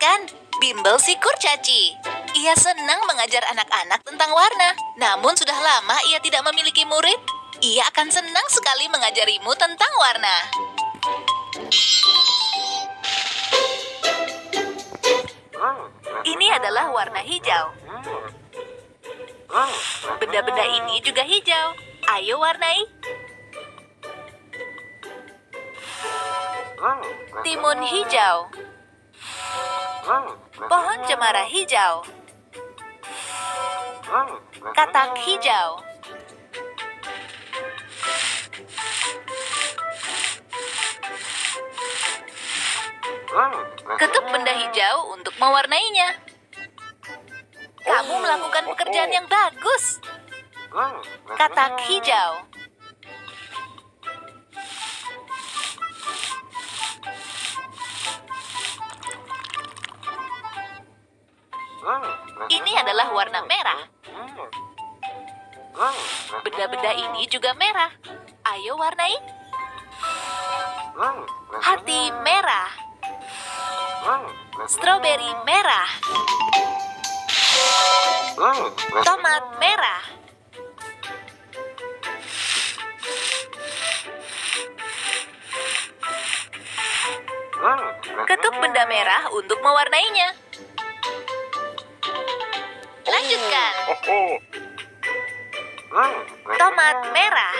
bukan. Bimbel si kurcaci. Ia senang mengajar anak-anak tentang warna. Namun sudah lama ia tidak memiliki murid. Ia akan senang sekali mengajarimu tentang warna. Ini adalah warna hijau. Benda-benda ini juga hijau. Ayo warnai. Timun hijau. Pohon cemara hijau. Katak hijau. Ketuk benda hijau untuk mewarnainya. Kamu melakukan pekerjaan yang bagus. Katak hijau. Ini adalah warna merah. Benda-benda ini juga merah. Ayo warnai. Hati merah. Stroberi merah. Tomat merah. Ketuk benda merah untuk mewarnainya. Lanjutkan. Tomat merah.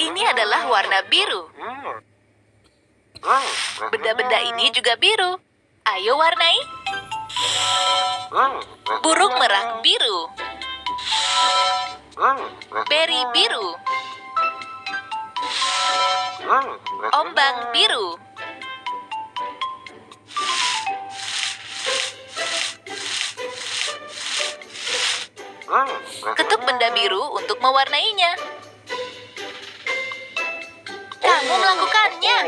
Ini adalah warna biru. Benda-benda ini juga biru. Ayo warnai. Burung merak biru. Beri biru. Ombak biru. Ketuk benda biru untuk mewarnainya. Kamu melakukannya.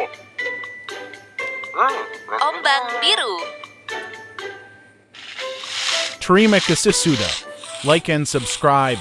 Ombak biru. Terima kasih sudah. Like and subscribe.